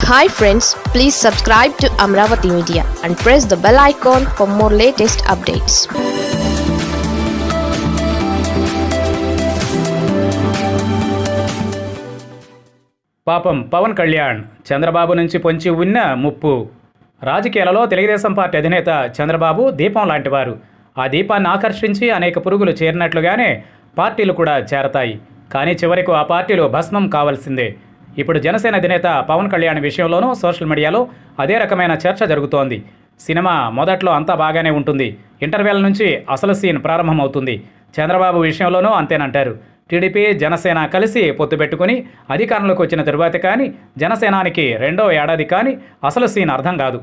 Hi friends please subscribe to Amaravati media and press the bell icon for more latest updates పాపం పవన్ కళ్యాణ్ చంద్రబాబు నుంచి పొంచి ఉన్న ముప్పు. రాజకీయాలలో తెలుగుదేశం పార్టీ అధినేత చంద్రబాబు దీపం లాంటివారు ఆ దీపాన్ని ఆకర్షించి అనేక పురుగులు చేరినట్లుగానే పార్టీలు కూడా చేరతాయి. కానీ చివరకు ఆ పార్టీలు భస్మం కావాల్సిందే. ఇప్పుడు జనసేన అధినేత పవన్ కళ్యాణ్ విషయంలోనూ సోషల్ మీడియాలో అదే రకమైన చర్చ జరుగుతోంది. సినిమా మొదట్లో అంతా బాగానే ఉంటుంది. ఇంటర్వెల్ నుంచి అసలు సీన్ ప్రారంభమవుతుంది. చంద్రబాబు విషయంలోనూ అంతేనంటారు. టీడీపీ జనసేన కలిసి పొత్తు పెట్టుకుని అధికారంలోకి వచ్చిన తరువాత కానీ జనసేనానికి రెండో ఏడాది కానీ అసలు సీన్ అర్థం కాదు.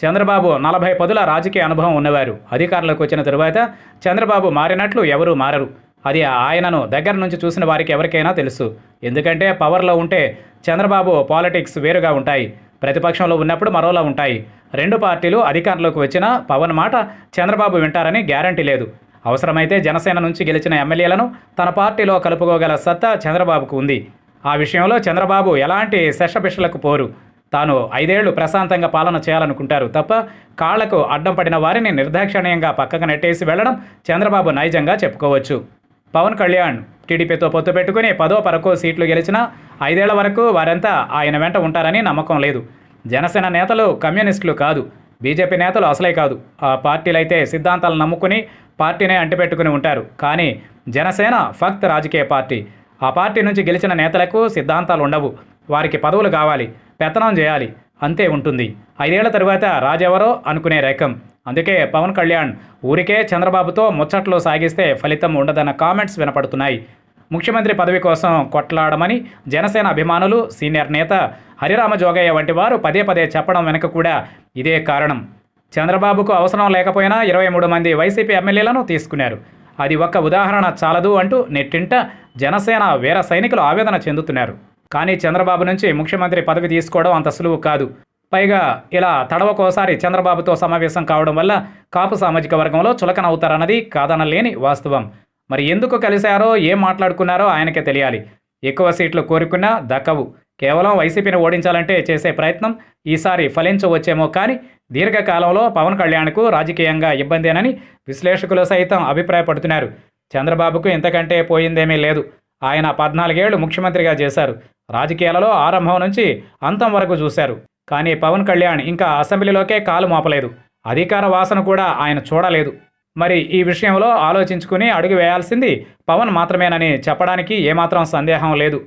చంద్రబాబు నలభై పదుల రాజకీయ అనుభవం ఉన్నవారు. అధికారంలోకి వచ్చిన తరువాత చంద్రబాబు మారినట్లు ఎవరూ మారరు. అది ఆయనను దగ్గర నుంచి చూసిన వారికి ఎవరికైనా తెలుసు. ఎందుకంటే పవర్లో ఉంటే చంద్రబాబు పాలిటిక్స్ వేరుగా ఉంటాయి. ప్రతిపక్షంలో ఉన్నప్పుడు మరోలా ఉంటాయి. రెండు పార్టీలు అధికారంలోకి వచ్చినా పవన్ మాట చంద్రబాబు వింటారని గ్యారంటీ లేదు. అవసరమైతే జనసేన నుంచి గెలిచిన ఎమ్మెల్యేలను తన పార్టీలో కలుపుకోగల సత్తా చంద్రబాబుకు ఉంది. ఆ విషయంలో చంద్రబాబు ఎలాంటి శషపిషలకు పోరు. తాను ఐదేళ్ళు ప్రశాంతంగా పాలన చేయాలనుకుంటారు తప్ప కాళ్ళకు అడ్డం పడిన వారిని నిర్దాక్షిణ్యంగా పక్కకు నెట్టేసి వెళ్ళడం చంద్రబాబు నైజంగా చెప్పుకోవచ్చు. పవన్ కళ్యాణ్ టీడీపీతో పొత్తు పెట్టుకుని పదో పరకో సీట్లు గెలిచినా ఐదేళ్ళ వరకు వారంతా ఆయన వెంట ఉంటారని నమ్మకం లేదు. జనసేన నేతలు కమ్యూనిస్టులు కాదు. బీజేపీ నేతలు అసలే కాదు. ఆ పార్టీలైతే సిద్ధాంతాలు నమ్ముకుని పార్టీనే అంటిపెట్టుకుని ఉంటారు. కానీ జనసేన ఫక్త్ రాజకీయ పార్టీ. ఆ పార్టీ నుంచి గెలిచిన నేతలకు సిద్ధాంతాలు ఉండవు. వారికి పదవులు కావాలి. పెత్తనం చేయాలి. అంతే ఉంటుంది. ఐదేళ్ళ తరువాత రాజెవరో అనుకునే రకం అందుకే పవన్ కళ్యాణ్ ఊరికే చంద్రబాబుతో ముచ్చట్లు సాగిస్తే ఫలితం ఉండదన్న కామెంట్స్ వినపడుతున్నాయి. ముఖ్యమంత్రి పదవి కోసం కొట్లాడమని జనసేన అభిమానులు సీనియర్ నేత హరిరామ జోగయ్య వంటి వారు పదే పదే చెప్పడం వెనుక కూడా ఇదే కారణం. చంద్రబాబుకు అవసరం లేకపోయినా ఇరవై మూడు మంది వైసీపీ ఎమ్మెల్యేలను తీసుకున్నారు. అది ఒక్క ఉదాహరణ చాలదు అంటూ నెట్టింట జనసేన వీర సైనికులు ఆవేదన చెందుతున్నారు. కానీ చంద్రబాబు నుంచి ముఖ్యమంత్రి పదవి తీసుకోవడం అంత సులువు కాదు. పైగా ఇలా తడవకోసారి చంద్రబాబుతో సమావేశం కావడం వల్ల కాపు సామాజిక వర్గంలో చులకనవుతారన్నది కాదనలేని వాస్తవం. మరి ఎందుకు కలిశారో ఏం మాట్లాడుకున్నారో ఆయనకే తెలియాలి. ఎక్కువ సీట్లు కోరుకున్నా దక్కవు. కేవలం వైసీపీని ఓడించాలంటే చేసే ప్రయత్నం ఈసారి ఫలించవచ్చేమో కానీ దీర్ఘకాలంలో పవన్ కళ్యాణ్కు రాజకీయంగా ఇబ్బందేనని విశ్లేషకులు సైతం అభిప్రాయపడుతున్నారు. చంద్రబాబుకు ఇంతకంటే పోయిందేమీ లేదు. ఆయన పద్నాలుగేళ్ళు ముఖ్యమంత్రిగా చేశారు. రాజకీయాలలో ఆరంభం నుంచి అంతం వరకు చూశారు. కానీ పవన్ కళ్యాణ్ ఇంకా అసెంబ్లీలోకే కాలు మోపలేదు. అధికార వాసన కూడా ఆయన చూడలేదు. మరి ఈ విషయంలో ఆలోచించుకుని అడుగు వేయాల్సింది పవన్ మాత్రమేనని చెప్పడానికి ఏమాత్రం సందేహం లేదు.